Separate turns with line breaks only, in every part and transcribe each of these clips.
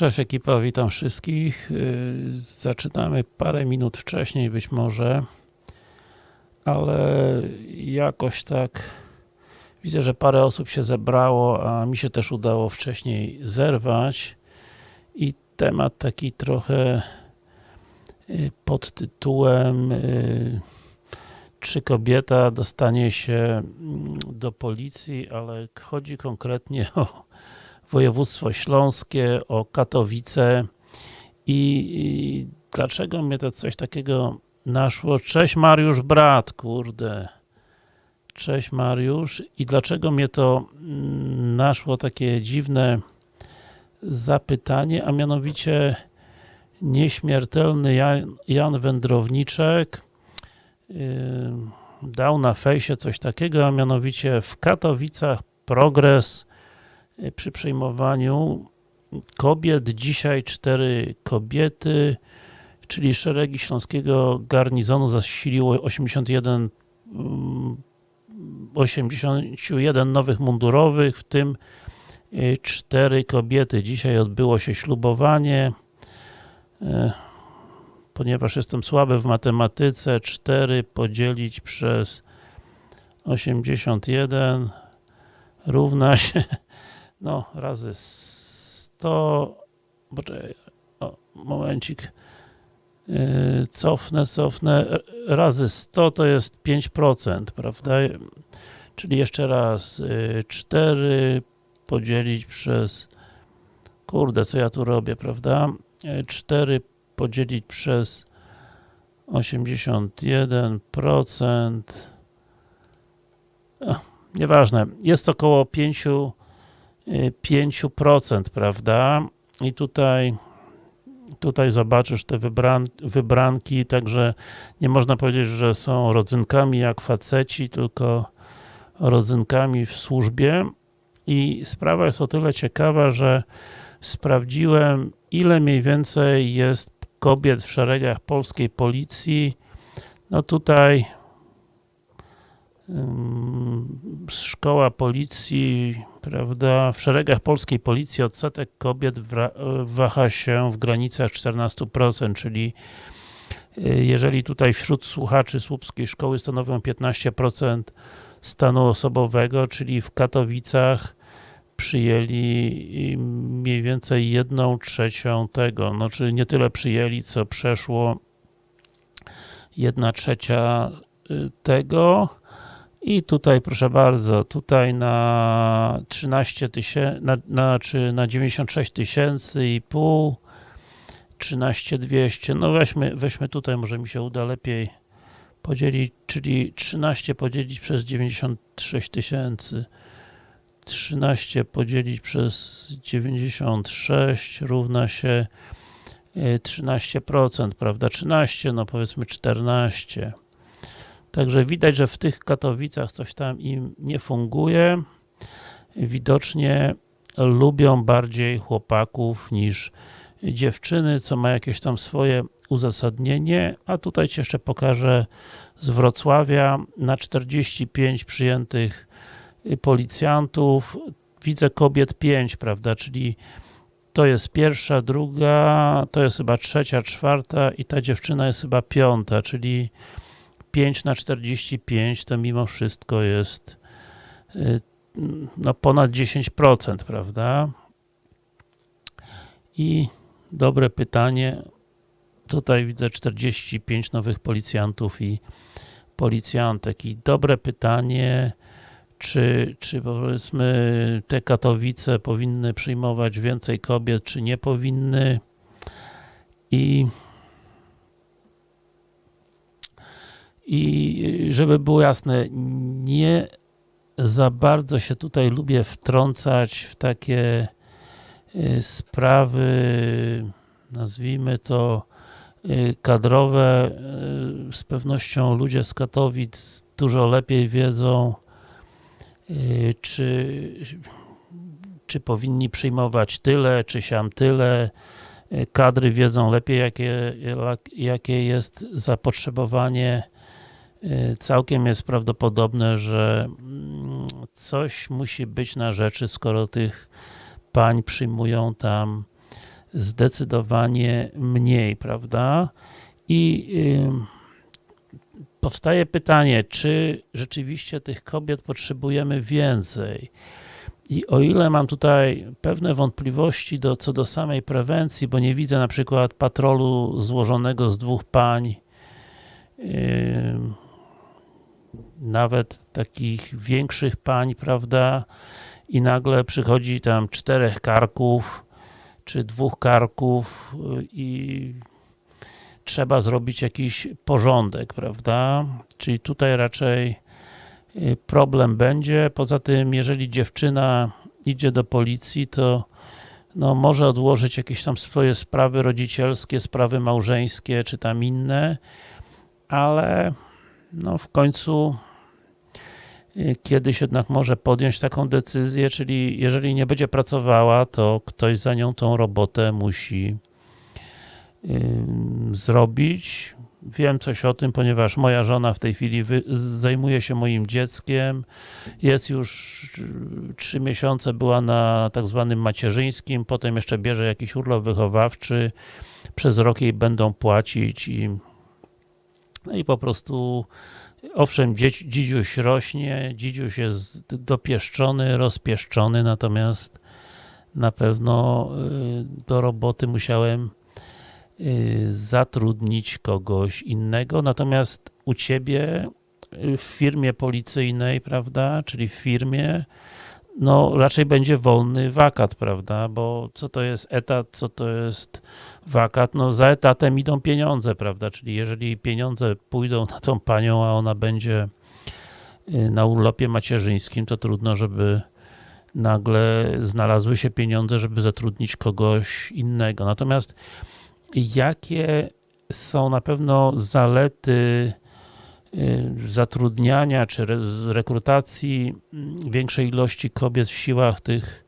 Cześć ekipa, witam wszystkich. Yy, Zaczynamy parę minut wcześniej być może, ale jakoś tak widzę, że parę osób się zebrało, a mi się też udało wcześniej zerwać i temat taki trochę yy, pod tytułem yy, czy kobieta dostanie się mm, do policji, ale chodzi konkretnie o województwo śląskie, o Katowice i, dlaczego mnie to coś takiego naszło? Cześć Mariusz, brat, kurde. Cześć Mariusz. I dlaczego mnie to mm, naszło takie dziwne zapytanie, a mianowicie nieśmiertelny Jan, Jan Wędrowniczek yy, dał na fejsie coś takiego, a mianowicie w Katowicach progres przy przejmowaniu kobiet, dzisiaj cztery kobiety, czyli szeregi Śląskiego Garnizonu zasiliło 81 81 nowych mundurowych, w tym cztery kobiety. Dzisiaj odbyło się ślubowanie. Ponieważ jestem słaby w matematyce, 4 podzielić przez 81 równa się no, razy 100 poczekaj, o, momencik. Yy, cofnę, cofnę. Razy 100 to jest 5%, prawda? Czyli jeszcze raz yy, 4 podzielić przez kurde, co ja tu robię, prawda? 4 podzielić przez 81% o, nieważne, jest około 5 5%, prawda? I tutaj tutaj zobaczysz te wybran wybranki, także nie można powiedzieć, że są rodzynkami jak faceci, tylko rodzynkami w służbie i sprawa jest o tyle ciekawa, że sprawdziłem ile mniej więcej jest kobiet w szeregach polskiej policji no tutaj szkoła policji, prawda, w szeregach polskiej policji odsetek kobiet waha się w granicach 14%, czyli y, jeżeli tutaj wśród słuchaczy słupskiej szkoły stanowią 15% stanu osobowego, czyli w Katowicach przyjęli mniej więcej jedną trzecią tego, no czyli nie tyle przyjęli, co przeszło jedna trzecia y, tego, i tutaj proszę bardzo, tutaj na 13 tysięcy, na, na, czy na 96 tysięcy i pół 13200, no weźmy, weźmy tutaj, może mi się uda lepiej podzielić, czyli 13 podzielić przez 96 tysięcy. 13 podzielić przez 96 równa się 13%, e, prawda? 13, no powiedzmy 14 Także widać, że w tych Katowicach coś tam im nie funguje. Widocznie lubią bardziej chłopaków niż dziewczyny, co ma jakieś tam swoje uzasadnienie, a tutaj Ci jeszcze pokażę z Wrocławia. Na 45 przyjętych policjantów widzę kobiet 5, prawda, czyli to jest pierwsza, druga, to jest chyba trzecia, czwarta i ta dziewczyna jest chyba piąta, czyli 5 na 45 to mimo wszystko jest y, no ponad 10%, prawda? I dobre pytanie. Tutaj widzę 45 nowych policjantów i policjantek. I dobre pytanie, czy, czy powiedzmy te Katowice powinny przyjmować więcej kobiet, czy nie powinny? I I żeby było jasne, nie za bardzo się tutaj lubię wtrącać w takie y, sprawy, nazwijmy to y, kadrowe. Y, z pewnością ludzie z Katowic dużo lepiej wiedzą, czy, czy powinni przyjmować tyle, czy siam tyle. Kadry wiedzą lepiej, jakie, jakie jest zapotrzebowanie Y, całkiem jest prawdopodobne, że mm, coś musi być na rzeczy, skoro tych pań przyjmują tam zdecydowanie mniej, prawda? I yy, powstaje pytanie, czy rzeczywiście tych kobiet potrzebujemy więcej? I o ile mam tutaj pewne wątpliwości do, co do samej prewencji, bo nie widzę na przykład patrolu złożonego z dwóch pań, yy, nawet takich większych pań, prawda, i nagle przychodzi tam czterech karków, czy dwóch karków i trzeba zrobić jakiś porządek, prawda? Czyli tutaj raczej y, problem będzie. Poza tym, jeżeli dziewczyna idzie do policji, to no, może odłożyć jakieś tam swoje sprawy rodzicielskie, sprawy małżeńskie, czy tam inne, ale no, w końcu y, kiedyś jednak może podjąć taką decyzję, czyli jeżeli nie będzie pracowała, to ktoś za nią tą robotę musi zrobić. Wiem coś o tym, ponieważ moja żona w tej chwili zajmuje się moim dzieckiem. Jest już trzy miesiące, była na tak zwanym macierzyńskim, potem jeszcze bierze jakiś urlop wychowawczy. Przez rok jej będą płacić i no i po prostu owszem, dzidziuś rośnie, dzidziuś jest dopieszczony, rozpieszczony, natomiast na pewno y, do roboty musiałem Y, zatrudnić kogoś innego, natomiast u Ciebie y, w firmie policyjnej, prawda, czyli w firmie, no raczej będzie wolny wakat, prawda, bo co to jest etat, co to jest wakat, no za etatem idą pieniądze, prawda, czyli jeżeli pieniądze pójdą na tą panią, a ona będzie y, na urlopie macierzyńskim, to trudno, żeby nagle znalazły się pieniądze, żeby zatrudnić kogoś innego. Natomiast jakie są na pewno zalety y, zatrudniania czy rekrutacji mm, większej ilości kobiet w siłach tych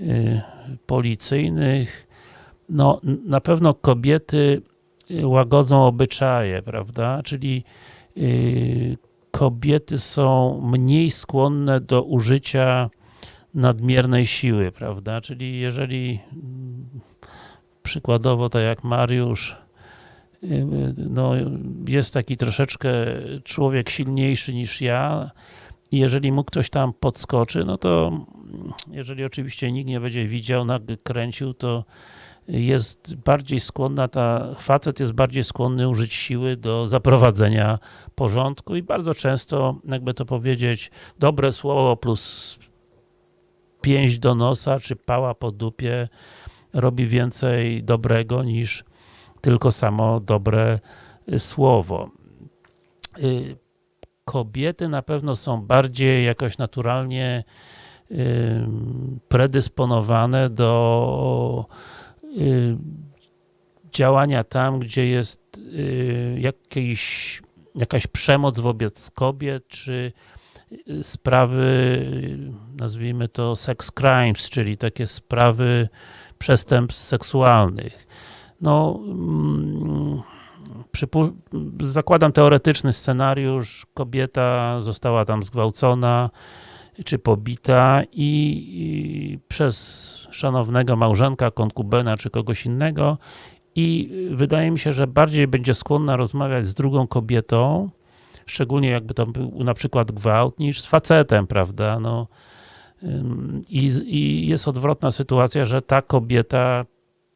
y, policyjnych. No, na pewno kobiety y, łagodzą obyczaje, prawda? Czyli kobiety są mniej skłonne do użycia nadmiernej siły, prawda? Czyli jeżeli mm, przykładowo tak jak Mariusz, y, no, jest taki troszeczkę człowiek silniejszy niż ja i jeżeli mu ktoś tam podskoczy, no to jeżeli oczywiście nikt nie będzie widział, nakręcił, to jest bardziej skłonna, ta facet jest bardziej skłonny użyć siły do zaprowadzenia porządku i bardzo często, jakby to powiedzieć, dobre słowo plus pięść do nosa, czy pała po dupie, robi więcej dobrego niż tylko samo dobre słowo. Y, kobiety na pewno są bardziej jakoś naturalnie predysponowane do działania tam, gdzie jest jakiś, jakaś przemoc wobec kobiet, czy sprawy, nazwijmy to sex crimes, czyli takie sprawy przestępstw seksualnych. No, mm, zakładam teoretyczny scenariusz, kobieta została tam zgwałcona, czy pobita i, i przez szanownego małżonka, konkubena, czy kogoś innego. I wydaje mi się, że bardziej będzie skłonna rozmawiać z drugą kobietą, szczególnie jakby to był na przykład gwałt, niż z facetem, prawda, no i, I, jest odwrotna sytuacja, że ta kobieta,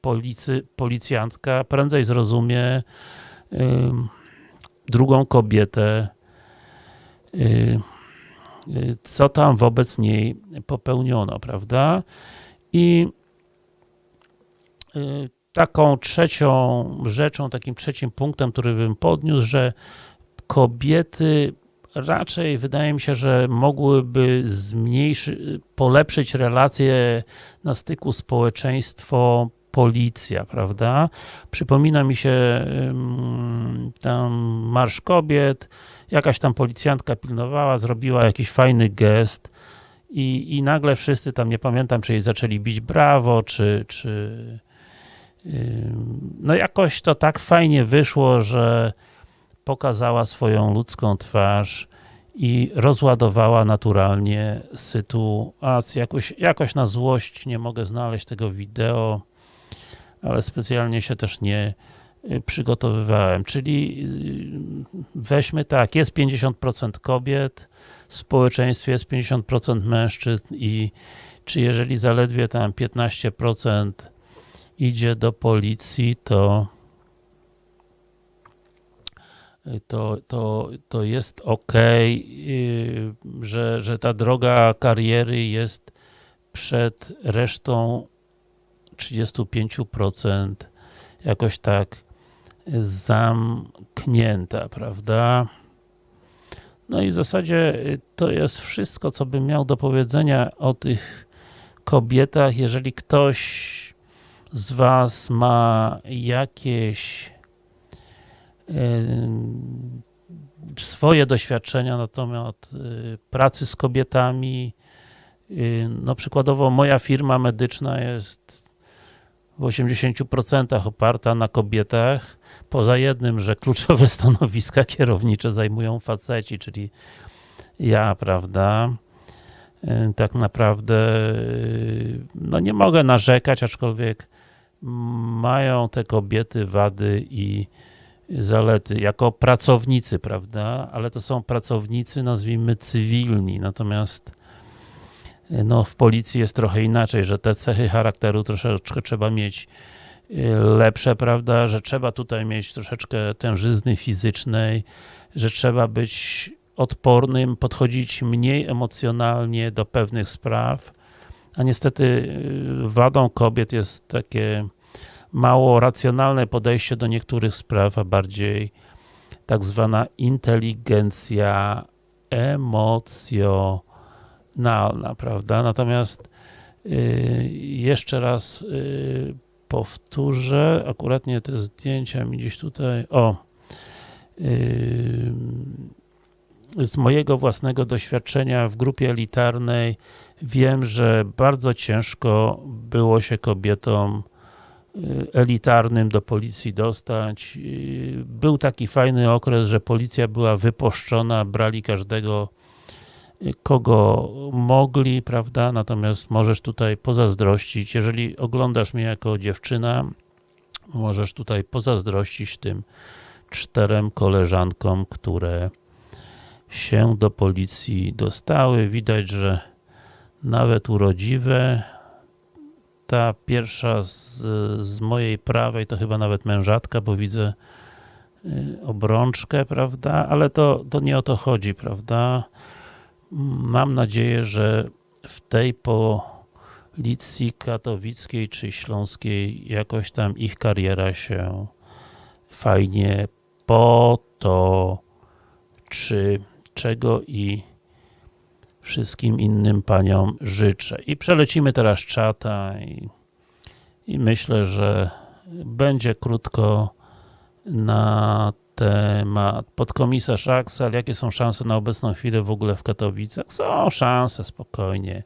policy, policjantka prędzej zrozumie drugą kobietę, y, y, co tam wobec niej popełniono, prawda? I y, taką trzecią rzeczą, takim trzecim punktem, który bym podniósł, że kobiety raczej wydaje mi się, że mogłyby zmniejszyć, polepszyć relacje na styku społeczeństwo policja, prawda? Przypomina mi się tam Marsz Kobiet, jakaś tam policjantka pilnowała, zrobiła jakiś fajny gest i, i nagle wszyscy tam, nie pamiętam, czy jej zaczęli bić brawo, czy, czy no jakoś to tak fajnie wyszło, że pokazała swoją ludzką twarz i rozładowała naturalnie sytuację. Jakoś, jakoś na złość nie mogę znaleźć tego wideo, ale specjalnie się też nie przygotowywałem. Czyli y, weźmy tak, jest 50% kobiet w społeczeństwie, jest 50% mężczyzn i czy jeżeli zaledwie tam 15% idzie do policji, to to, to, to jest ok, że, że ta droga kariery jest przed resztą 35% jakoś tak zamknięta, prawda? No i w zasadzie to jest wszystko, co bym miał do powiedzenia o tych kobietach. Jeżeli ktoś z Was ma jakieś swoje doświadczenia na temat y, pracy z kobietami. Y, no przykładowo moja firma medyczna jest w 80% oparta na kobietach, poza jednym, że kluczowe stanowiska kierownicze zajmują faceci, czyli ja, prawda, y, tak naprawdę no nie mogę narzekać, aczkolwiek mają te kobiety wady i zalety jako pracownicy, prawda, ale to są pracownicy, nazwijmy cywilni, natomiast no, w policji jest trochę inaczej, że te cechy charakteru troszeczkę trzeba mieć lepsze, prawda, że trzeba tutaj mieć troszeczkę tężyzny fizycznej, że trzeba być odpornym, podchodzić mniej emocjonalnie do pewnych spraw, a niestety y, wadą kobiet jest takie mało racjonalne podejście do niektórych spraw, a bardziej tak zwana inteligencja emocjonalna, prawda? Natomiast yy, jeszcze raz yy, powtórzę, akurat nie te zdjęcia mi gdzieś tutaj, o z mojego własnego doświadczenia w grupie elitarnej wiem, że bardzo ciężko było się kobietom Y, elitarnym do policji dostać. Y, był taki fajny okres, że policja była wypuszczona, brali każdego kogo mogli, prawda, natomiast możesz tutaj pozazdrościć, jeżeli oglądasz mnie jako dziewczyna, możesz tutaj pozazdrościć tym czterem koleżankom, które się do policji dostały. Widać, że nawet urodziwe, ta pierwsza z, z mojej prawej to chyba nawet mężatka, bo widzę y, obrączkę, prawda, ale to, to nie o to chodzi, prawda. Mam nadzieję, że w tej policji katowickiej czy śląskiej jakoś tam ich kariera się fajnie potoczy, czego i wszystkim innym paniom życzę. I przelecimy teraz czata i, i myślę, że będzie krótko na temat podkomisarz Axel, jakie są szanse na obecną chwilę w ogóle w Katowicach? Są szanse, spokojnie.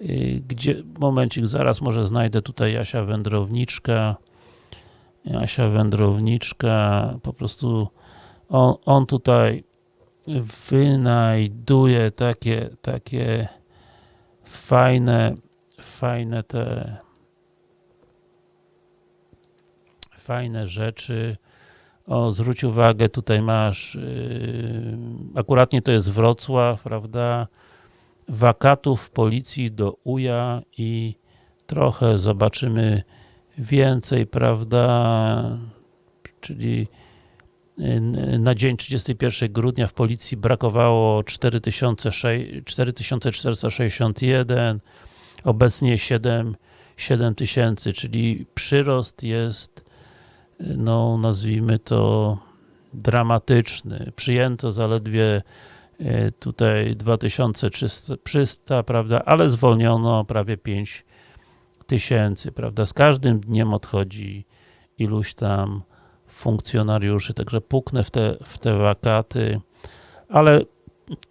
Y, gdzie, momencik, zaraz może znajdę tutaj Jasia Wędrowniczka. Jasia Wędrowniczka, po prostu on, on tutaj wynajduje takie, takie fajne, fajne te fajne rzeczy. O, zwróć uwagę, tutaj masz yy, akuratnie to jest Wrocław, prawda? Wakatów policji do uja i trochę zobaczymy więcej, prawda? Czyli na dzień 31 grudnia w policji brakowało 4461, obecnie 7, 7000, czyli przyrost jest, no nazwijmy to dramatyczny. Przyjęto zaledwie e, tutaj 2300, prawda, ale zwolniono prawie 5000, prawda. Z każdym dniem odchodzi iluś tam funkcjonariuszy, także puknę w te, w te wakaty, ale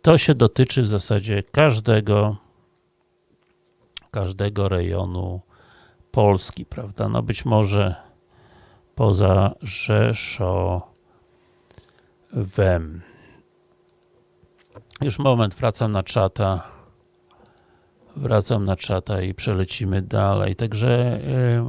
to się dotyczy w zasadzie każdego każdego rejonu Polski, prawda? No być może poza Rzeszowem. Już moment, wracam na czata. Wracam na czata i przelecimy dalej. Także yy,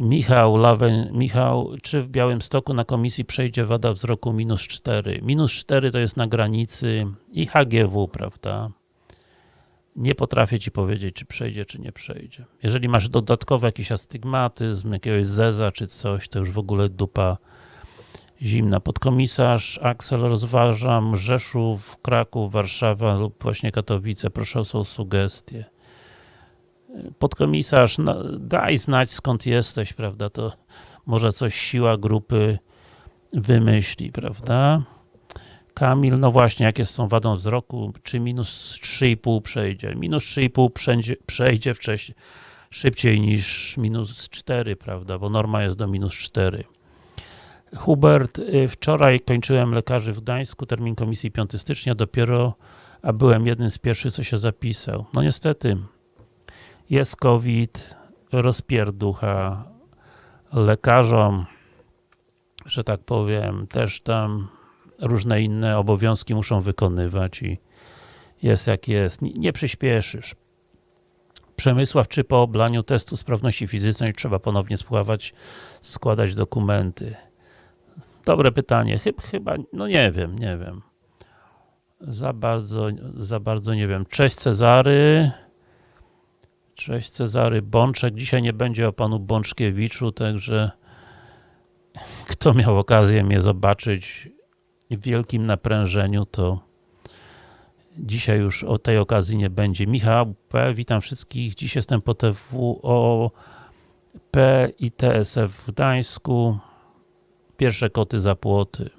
Michał Lawen, Michał, czy w Białymstoku na komisji przejdzie wada wzroku minus 4? Minus 4 to jest na granicy i HGW, prawda? Nie potrafię Ci powiedzieć, czy przejdzie, czy nie przejdzie. Jeżeli masz dodatkowy jakiś astygmatyzm, jakiegoś zeza, czy coś, to już w ogóle dupa zimna. Podkomisarz Aksel rozważam Rzeszów, Kraków, Warszawa lub właśnie Katowice. Proszę o sugestie podkomisarz, no, daj znać skąd jesteś, prawda, to może coś siła grupy wymyśli, prawda. Kamil, no właśnie, jakie są wadą wzroku, czy minus 3,5 przejdzie? Minus 3,5 przejdzie, przejdzie wcześniej, szybciej niż minus 4, prawda, bo norma jest do minus 4. Hubert, y, wczoraj kończyłem lekarzy w Gdańsku, termin komisji 5 stycznia, dopiero, a byłem jednym z pierwszych, co się zapisał. No niestety, jest COVID, rozpierducha, lekarzom, że tak powiem, też tam różne inne obowiązki muszą wykonywać i jest jak jest. Nie przyspieszysz. Przemysław, czy po oblaniu testu sprawności fizycznej trzeba ponownie spływać, składać dokumenty? Dobre pytanie. Chyba, chyba, no nie wiem, nie wiem. Za bardzo, za bardzo nie wiem. Cześć Cezary. Cześć Cezary Bączek. Dzisiaj nie będzie o panu Bączkiewiczu, także kto miał okazję mnie zobaczyć wielkim naprężeniu, to dzisiaj już o tej okazji nie będzie. Michał P. Witam wszystkich. Dziś jestem po TWO P i TSF w Gdańsku. Pierwsze koty za płoty.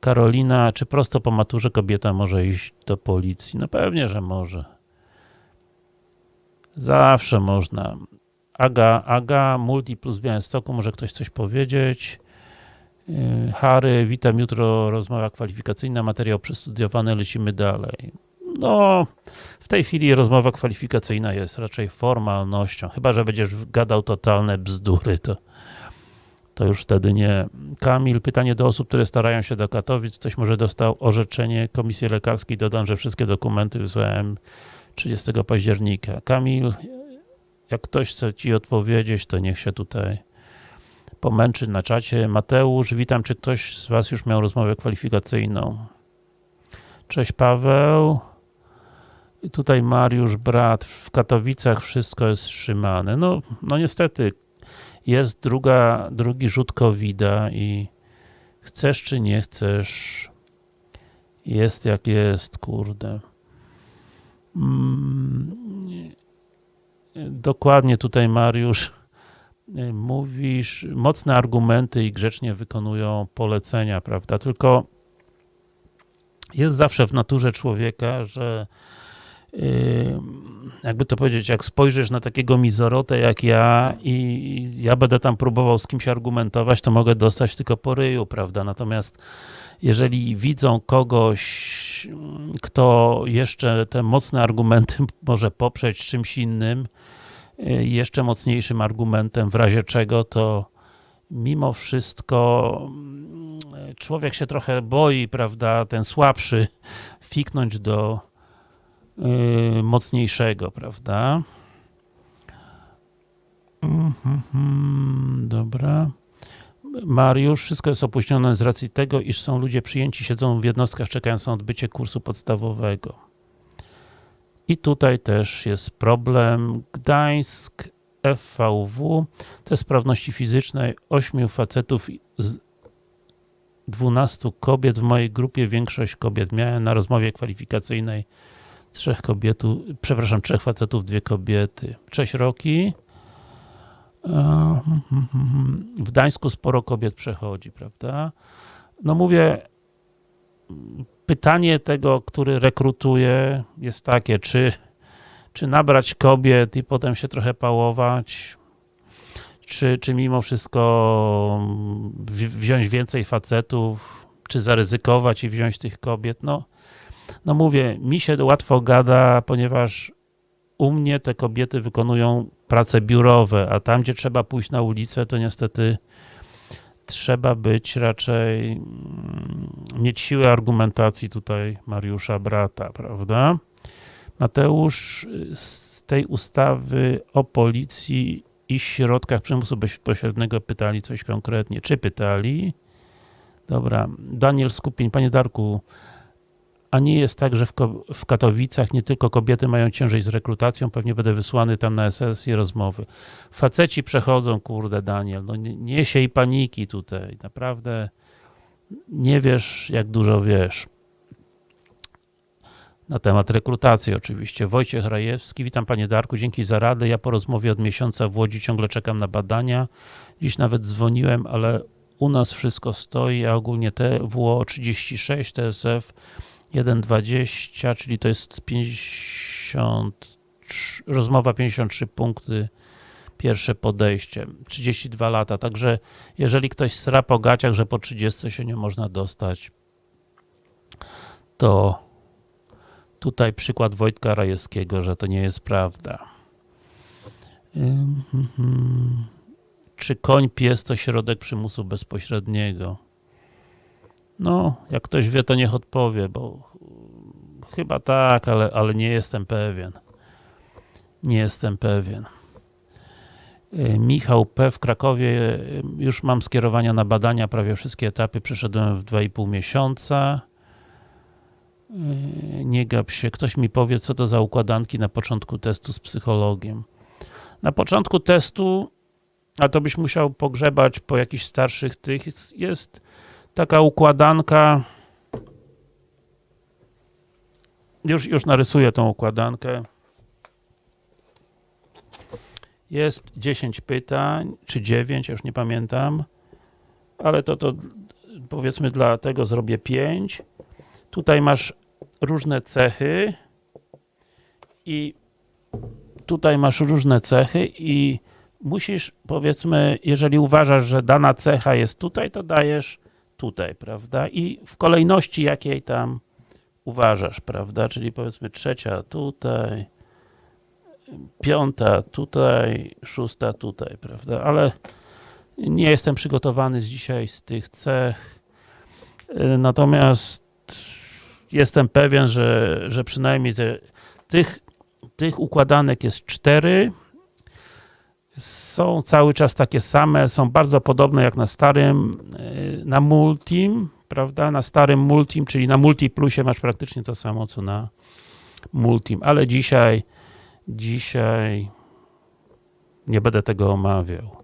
Karolina, czy prosto po maturze kobieta może iść do policji? No pewnie, że może. Zawsze można. Aga, Aga, Multi plus Białymstoku, może ktoś coś powiedzieć. Yy, Harry, witam jutro, rozmowa kwalifikacyjna, materiał przestudiowany, lecimy dalej. No, w tej chwili rozmowa kwalifikacyjna jest raczej formalnością, chyba, że będziesz gadał totalne bzdury, to, to już wtedy nie. Kamil, pytanie do osób, które starają się do Katowic, ktoś może dostał orzeczenie komisji lekarskiej, dodam, że wszystkie dokumenty wysłałem 30 października. Kamil, jak ktoś chce Ci odpowiedzieć, to niech się tutaj pomęczy na czacie. Mateusz, witam, czy ktoś z Was już miał rozmowę kwalifikacyjną? Cześć Paweł. I tutaj Mariusz, brat, w Katowicach wszystko jest wstrzymane. No, no niestety, jest druga, drugi rzut covid i chcesz czy nie chcesz, jest jak jest, kurde. Mm, dokładnie tutaj Mariusz mówisz, mocne argumenty i grzecznie wykonują polecenia, prawda? Tylko jest zawsze w naturze człowieka, że y, jakby to powiedzieć, jak spojrzysz na takiego mizorotę jak ja i ja będę tam próbował z kimś argumentować, to mogę dostać tylko po ryju, prawda? Natomiast jeżeli widzą kogoś, kto jeszcze te mocne argumenty może poprzeć czymś innym, y, jeszcze mocniejszym argumentem, w razie czego, to mimo wszystko mm, człowiek się trochę boi, prawda, ten słabszy, fiknąć do yy, mocniejszego, prawda. Mm -hmm, dobra. Mariusz, wszystko jest opóźnione z racji tego, iż są ludzie przyjęci, siedzą w jednostkach, czekając na odbycie kursu podstawowego. I tutaj też jest problem. Gdańsk, FVW, test sprawności fizycznej, 8 facetów z 12 kobiet. W mojej grupie większość kobiet. Miałem na rozmowie kwalifikacyjnej trzech kobiet, przepraszam, trzech facetów, dwie kobiety. Cześć Roki. W Gdańsku sporo kobiet przechodzi, prawda? No mówię, pytanie tego, który rekrutuje jest takie, czy, czy nabrać kobiet i potem się trochę pałować, czy, czy mimo wszystko wziąć więcej facetów, czy zaryzykować i wziąć tych kobiet, no, no mówię, mi się łatwo gada, ponieważ u mnie te kobiety wykonują prace biurowe, a tam, gdzie trzeba pójść na ulicę, to niestety trzeba być raczej, mm, mieć siłę argumentacji tutaj Mariusza brata, prawda? Mateusz, z tej ustawy o policji i środkach przymusu bezpośredniego pytali coś konkretnie. Czy pytali? Dobra. Daniel Skupień. Panie Darku, a nie jest tak, że w, w, Katowicach nie tylko kobiety mają ciężej z rekrutacją, pewnie będę wysłany tam na sesję rozmowy. Faceci przechodzą, kurde Daniel, no nie, nie siej paniki tutaj, naprawdę nie wiesz jak dużo wiesz. Na temat rekrutacji oczywiście. Wojciech Rajewski, witam panie Darku, dzięki za radę. Ja po rozmowie od miesiąca w Łodzi ciągle czekam na badania. Dziś nawet dzwoniłem, ale u nas wszystko stoi, a ogólnie TWO 36, TSF 1,20, czyli to jest 50, rozmowa 53 punkty, pierwsze podejście, 32 lata, także jeżeli ktoś sra po gaciach, że po 30 się nie można dostać, to tutaj przykład Wojtka Rajewskiego, że to nie jest prawda. Czy koń pies to środek przymusu bezpośredniego? No, jak ktoś wie, to niech odpowie, bo chyba tak, ale, ale nie jestem pewien. Nie jestem pewien. Y, Michał P. w Krakowie, y, już mam skierowania na badania, prawie wszystkie etapy przeszedłem w 2,5 miesiąca. Y, nie gap się. Ktoś mi powie, co to za układanki na początku testu z psychologiem. Na początku testu, a to byś musiał pogrzebać po jakichś starszych tych, jest taka układanka, już, już narysuję tą układankę. Jest 10 pytań, czy 9, już nie pamiętam, ale to, to powiedzmy dla tego zrobię 5. Tutaj masz różne cechy i tutaj masz różne cechy i musisz, powiedzmy, jeżeli uważasz, że dana cecha jest tutaj, to dajesz tutaj, prawda? I w kolejności jakiej tam uważasz, prawda? Czyli powiedzmy trzecia tutaj, piąta tutaj, szósta tutaj, prawda? Ale nie jestem przygotowany z dzisiaj z tych cech. Natomiast jestem pewien, że, że przynajmniej tych, tych układanek jest cztery. Są cały czas takie same, są bardzo podobne jak na starym, na Multim, prawda? Na starym Multim, czyli na Multiplusie masz praktycznie to samo, co na Multim, ale dzisiaj dzisiaj nie będę tego omawiał.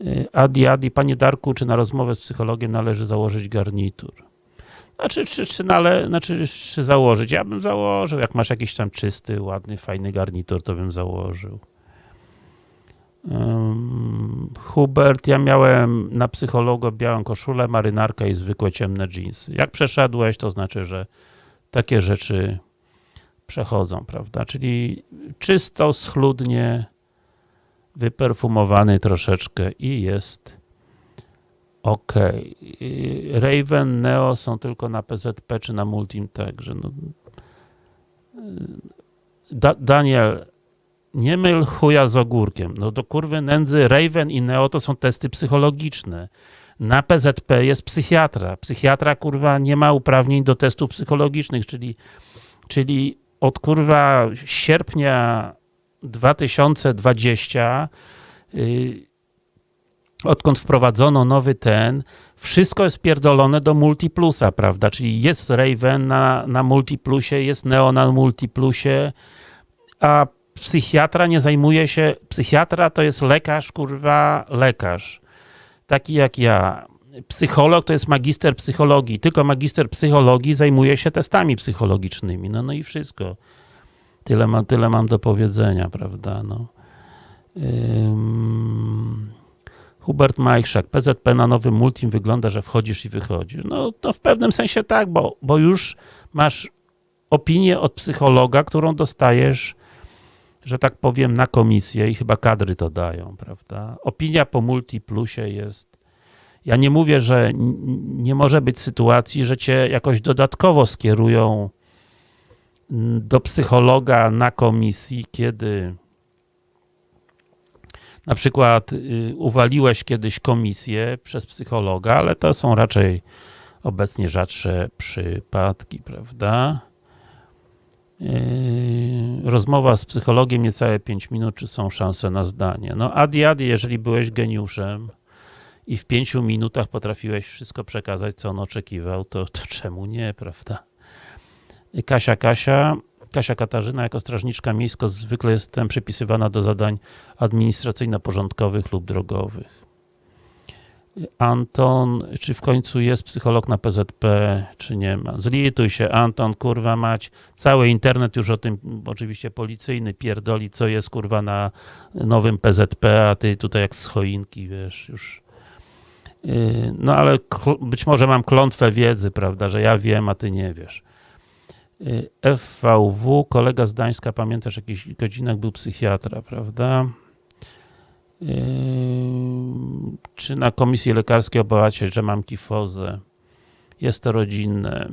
Y, adi, Adi, panie Darku, czy na rozmowę z psychologiem należy założyć garnitur? Znaczy, czy, czy, nale, znaczy, czy założyć? Ja bym założył, jak masz jakiś tam czysty, ładny, fajny garnitur, to bym założył. Hubert, ja miałem na psychologa białą koszulę, marynarkę i zwykłe ciemne jeansy. Jak przeszedłeś, to znaczy, że takie rzeczy przechodzą, prawda? Czyli czysto, schludnie, wyperfumowany troszeczkę i jest ok. Raven, Neo są tylko na PZP czy na Multim, także no. Da Daniel, nie myl chuja z ogórkiem. No do kurwy nędzy Raven i Neo to są testy psychologiczne. Na PZP jest psychiatra. Psychiatra, kurwa, nie ma uprawnień do testów psychologicznych, czyli, czyli od kurwa sierpnia 2020 yy, odkąd wprowadzono nowy ten, wszystko jest pierdolone do Multiplusa, prawda? Czyli jest Raven na, na Multiplusie, jest Neo na Multiplusie, a psychiatra nie zajmuje się, psychiatra to jest lekarz, kurwa, lekarz. Taki jak ja. Psycholog to jest magister psychologii, tylko magister psychologii zajmuje się testami psychologicznymi. No, no i wszystko. Tyle, ma, tyle mam do powiedzenia, prawda? No. Ym... Hubert Majchrzak, PZP na nowym multim wygląda, że wchodzisz i wychodzisz. No to w pewnym sensie tak, bo, bo już masz opinię od psychologa, którą dostajesz, że tak powiem, na komisję i chyba kadry to dają, prawda? Opinia po multiplusie jest ja nie mówię, że nie może być sytuacji, że cię jakoś dodatkowo skierują do psychologa na komisji, kiedy na przykład y, uwaliłeś kiedyś komisję przez psychologa, ale to są raczej obecnie rzadsze przypadki, prawda? Yy, rozmowa z psychologiem niecałe 5 minut, czy są szanse na zdanie. No adi adi, jeżeli byłeś geniuszem i w 5 minutach potrafiłeś wszystko przekazać, co on oczekiwał, to, to czemu nie, prawda? Kasia Kasia, Kasia Katarzyna jako strażniczka miejska zwykle jestem przypisywana do zadań administracyjno-porządkowych lub drogowych. Anton, czy w końcu jest psycholog na PZP, czy nie ma? Zlituj się, Anton, kurwa mać. Cały internet już o tym, oczywiście policyjny, pierdoli, co jest, kurwa, na nowym PZP, a ty tutaj jak z choinki, wiesz, już. Yy, no ale być może mam klątwę wiedzy, prawda, że ja wiem, a ty nie wiesz. Yy, FVW, kolega z Gdańska, pamiętasz, jakiś godzinach był psychiatra, prawda? Yy, czy na komisji lekarskiej obawiacie, że mam kifozę? Jest to rodzinne.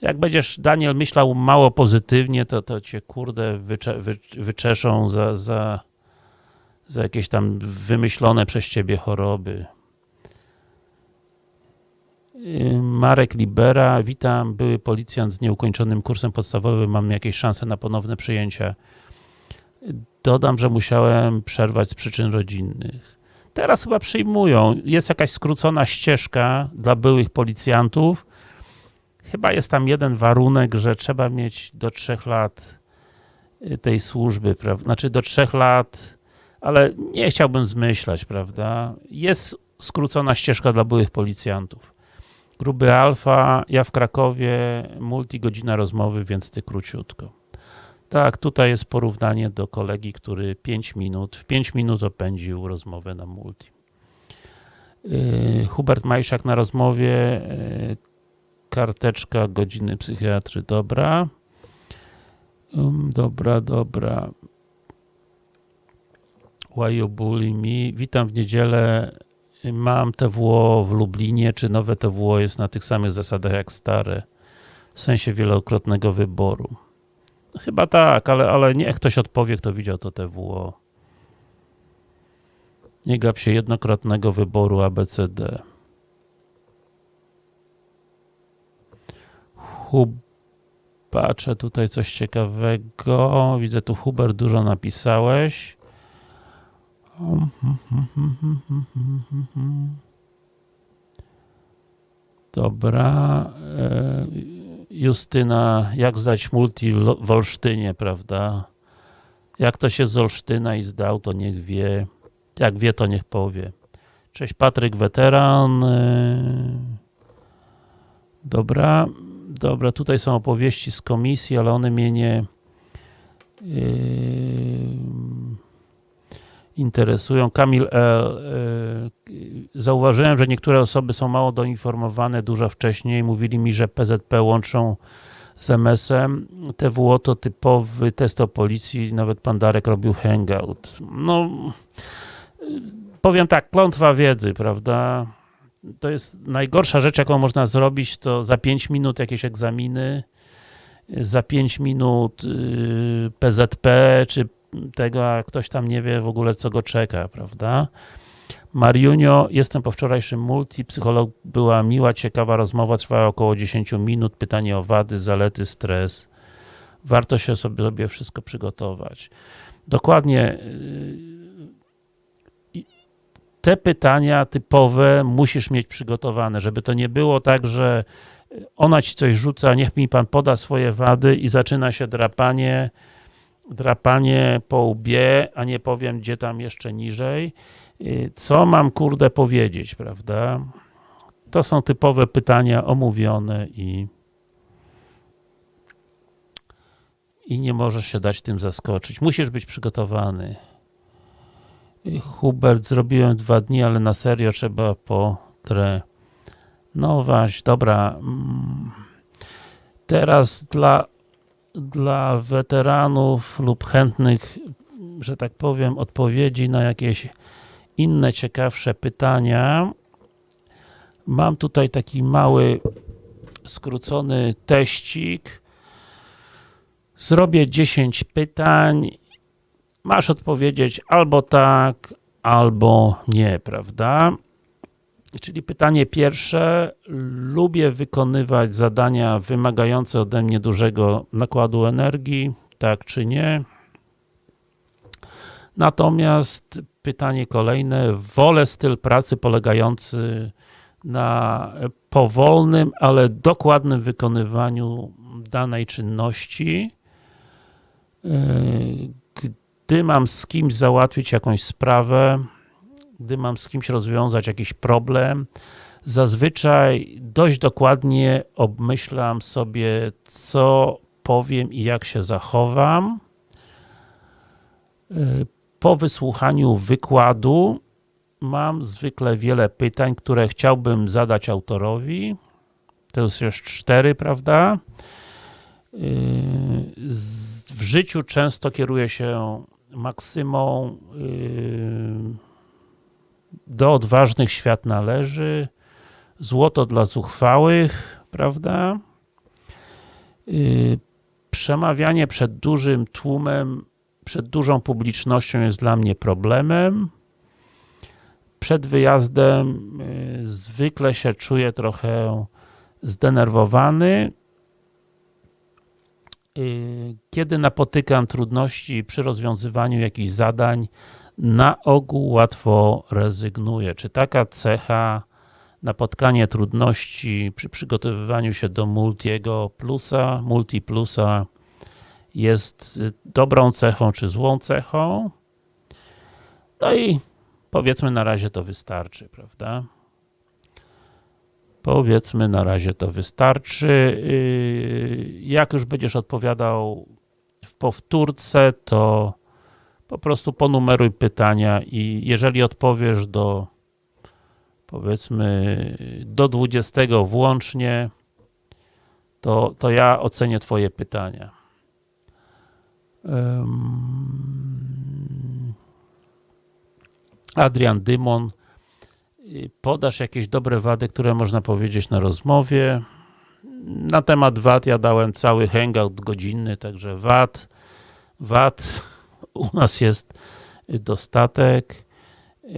Jak będziesz, Daniel, myślał mało pozytywnie, to, to cię, kurde, wycze, wy, wyczeszą za, za, za jakieś tam wymyślone przez ciebie choroby. Yy, Marek Libera, witam, były policjant z nieukończonym kursem podstawowym, mam jakieś szanse na ponowne przyjęcia. Dodam, że musiałem przerwać z przyczyn rodzinnych. Teraz chyba przyjmują. Jest jakaś skrócona ścieżka dla byłych policjantów. Chyba jest tam jeden warunek, że trzeba mieć do trzech lat y, tej służby, prawda? Znaczy do trzech lat, ale nie chciałbym zmyślać, prawda? Jest skrócona ścieżka dla byłych policjantów. Gruby alfa, ja w Krakowie, multi godzina rozmowy, więc ty króciutko. Tak, tutaj jest porównanie do kolegi, który 5 minut, w 5 minut opędził rozmowę na multi. Yy, Hubert Majszak na rozmowie, yy, karteczka godziny psychiatry, dobra. Um, dobra, dobra. Why you bully me? Witam w niedzielę. Mam TWO w Lublinie. Czy nowe TWO jest na tych samych zasadach jak stare? W sensie wielokrotnego wyboru. Chyba tak, ale, ale niech ktoś odpowie, kto widział to TWO. Nie gap się jednokrotnego wyboru ABCD. Hub... Patrzę tutaj coś ciekawego. Widzę tu Hubert, dużo napisałeś. Dobra. Justyna, jak zdać multi w Olsztynie, prawda? Jak to się z Olsztyna i zdał, to niech wie. Jak wie, to niech powie. Cześć Patryk, weteran. Dobra, dobra, tutaj są opowieści z komisji, ale one mnie nie yy, interesują. Kamil L. Yy, zauważyłem, że niektóre osoby są mało doinformowane dużo wcześniej. Mówili mi, że PZP łączą z MS-em. TWO to typowy test o policji, nawet pan Darek robił hangout. No, powiem tak, klątwa wiedzy, prawda? To jest najgorsza rzecz, jaką można zrobić, to za 5 minut jakieś egzaminy, za 5 minut PZP, czy tego, a ktoś tam nie wie w ogóle, co go czeka, prawda? Mariunio, jestem po wczorajszym multi, psycholog była miła, ciekawa rozmowa, trwała około 10 minut, pytanie o wady, zalety, stres. Warto się sobie wszystko przygotować. Dokładnie te pytania typowe musisz mieć przygotowane, żeby to nie było tak, że ona ci coś rzuca, niech mi pan poda swoje wady i zaczyna się drapanie, drapanie po łbie, a nie powiem gdzie tam jeszcze niżej. Co mam kurde powiedzieć, prawda? To są typowe pytania omówione i i nie możesz się dać tym zaskoczyć. Musisz być przygotowany. Hubert, zrobiłem dwa dni, ale na serio trzeba potrenować. Dobra. Mm. Teraz dla, dla weteranów lub chętnych, że tak powiem, odpowiedzi na jakieś inne ciekawsze pytania. Mam tutaj taki mały, skrócony teścik. Zrobię 10 pytań masz odpowiedzieć albo tak, albo nie, prawda? Czyli pytanie pierwsze, lubię wykonywać zadania wymagające ode mnie dużego nakładu energii, tak czy nie? Natomiast pytanie kolejne, wolę styl pracy polegający na powolnym, ale dokładnym wykonywaniu danej czynności. Gdy mam z kimś załatwić jakąś sprawę, gdy mam z kimś rozwiązać jakiś problem, zazwyczaj dość dokładnie obmyślam sobie, co powiem i jak się zachowam. Po wysłuchaniu wykładu mam zwykle wiele pytań, które chciałbym zadać autorowi. To jest już cztery, prawda? W życiu często kieruję się maksymą do odważnych świat należy, złoto dla zuchwałych, prawda? Przemawianie przed dużym tłumem, przed dużą publicznością jest dla mnie problemem. Przed wyjazdem zwykle się czuję trochę zdenerwowany. Kiedy napotykam trudności przy rozwiązywaniu jakichś zadań, na ogół łatwo rezygnuję. Czy taka cecha napotkanie trudności przy przygotowywaniu się do Multiego Plusa, Multi Plusa jest dobrą cechą, czy złą cechą? No i powiedzmy na razie to wystarczy, prawda? Powiedzmy na razie to wystarczy. Jak już będziesz odpowiadał w powtórce, to po prostu ponumeruj pytania i jeżeli odpowiesz do powiedzmy do 20 włącznie, to, to ja ocenię twoje pytania. Adrian Dymon podasz jakieś dobre wady, które można powiedzieć na rozmowie. Na temat wad ja dałem cały hangout godzinny, także wad, wad u nas jest dostatek.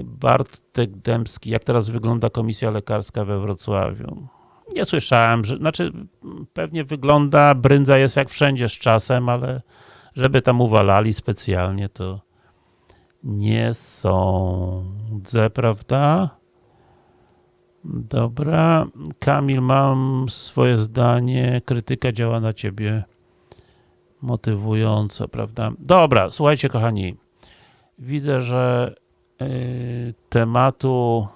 Bartek Dębski, jak teraz wygląda komisja lekarska we Wrocławiu? Nie słyszałem, że, znaczy pewnie wygląda, brędza jest jak wszędzie z czasem, ale żeby tam uwalali specjalnie, to nie sądzę, prawda? Dobra. Kamil, mam swoje zdanie, krytyka działa na ciebie motywująco, prawda? Dobra, słuchajcie kochani, widzę, że y, tematu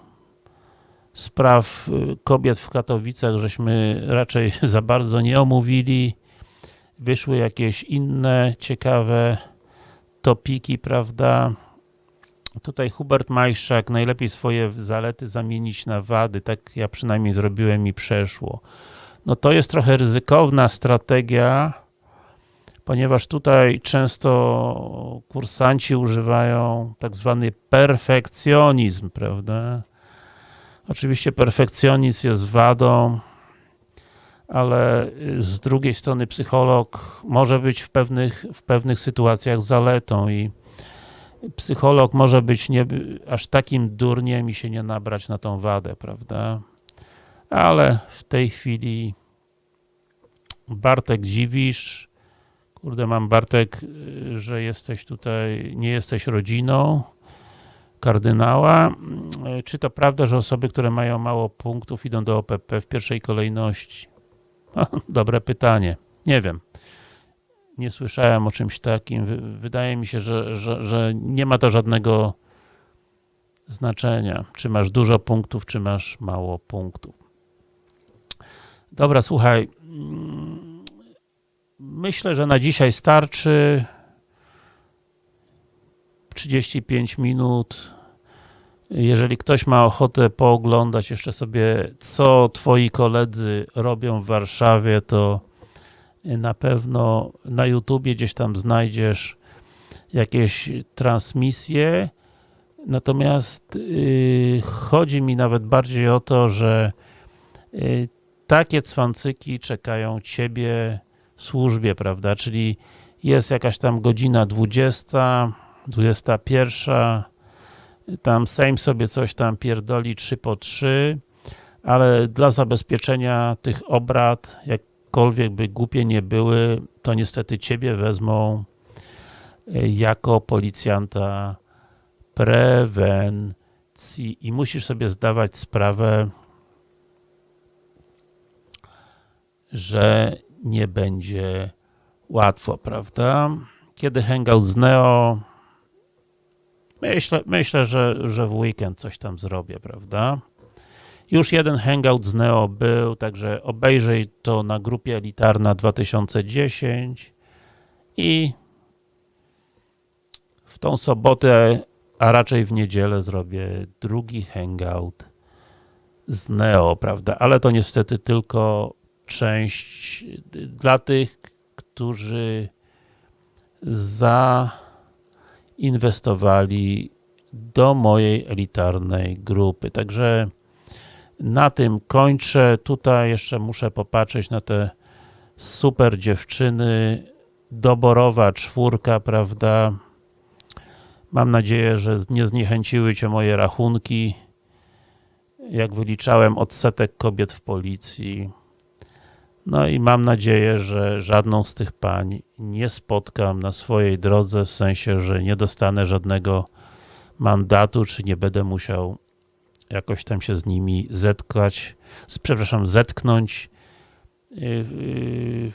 spraw y, kobiet w Katowicach żeśmy raczej za bardzo nie omówili. Wyszły jakieś inne ciekawe topiki, prawda? Tutaj Hubert Majszak, najlepiej swoje zalety zamienić na wady, tak ja przynajmniej zrobiłem i przeszło. No to jest trochę ryzykowna strategia, ponieważ tutaj często kursanci używają tak zwany perfekcjonizm, prawda? Oczywiście perfekcjonizm jest wadą, ale z drugiej strony psycholog może być w pewnych, w pewnych sytuacjach zaletą i psycholog może być nie, aż takim durniem i się nie nabrać na tą wadę, prawda? Ale w tej chwili Bartek dziwisz, kurde mam Bartek, że jesteś tutaj, nie jesteś rodziną kardynała. Czy to prawda, że osoby, które mają mało punktów idą do OPP w pierwszej kolejności? dobre pytanie. Nie wiem nie słyszałem o czymś takim. Wydaje mi się, że, że, że nie ma to żadnego znaczenia, czy masz dużo punktów, czy masz mało punktów. Dobra, słuchaj. Myślę, że na dzisiaj starczy 35 minut. Jeżeli ktoś ma ochotę pooglądać jeszcze sobie, co twoi koledzy robią w Warszawie, to na pewno na YouTubie gdzieś tam znajdziesz jakieś transmisje, natomiast yy, chodzi mi nawet bardziej o to, że yy, takie cwancyki czekają Ciebie służbie, prawda, czyli jest jakaś tam godzina 20, 21, tam Sejm sobie coś tam pierdoli 3 po 3, ale dla zabezpieczenia tych obrad, jakkolwiek by głupie nie były, to niestety ciebie wezmą y, jako policjanta prewencji. I musisz sobie zdawać sprawę, że nie będzie łatwo, prawda? Kiedy hangout z Neo myślę, myślę że, że w weekend coś tam zrobię, prawda? Już jeden hangout z Neo był, także obejrzyj to na grupie Elitarna 2010 i w tą sobotę, a raczej w niedzielę zrobię drugi hangout z Neo, prawda? Ale to niestety tylko część dla tych, którzy zainwestowali do mojej elitarnej grupy. Także na tym kończę. Tutaj jeszcze muszę popatrzeć na te super dziewczyny. Doborowa czwórka, prawda? Mam nadzieję, że nie zniechęciły Cię moje rachunki. Jak wyliczałem odsetek kobiet w policji. No i mam nadzieję, że żadną z tych pań nie spotkam na swojej drodze, w sensie, że nie dostanę żadnego mandatu, czy nie będę musiał jakoś tam się z nimi zetkać, przepraszam, zetknąć y, y,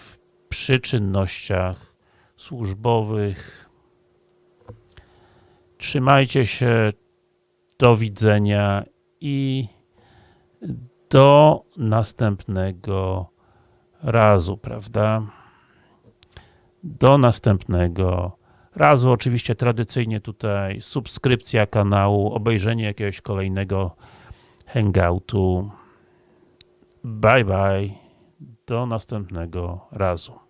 przy czynnościach służbowych. Trzymajcie się, do widzenia i do następnego razu, prawda? Do następnego razu. Oczywiście tradycyjnie tutaj subskrypcja kanału, obejrzenie jakiegoś kolejnego hangoutu. Bye bye. Do następnego razu.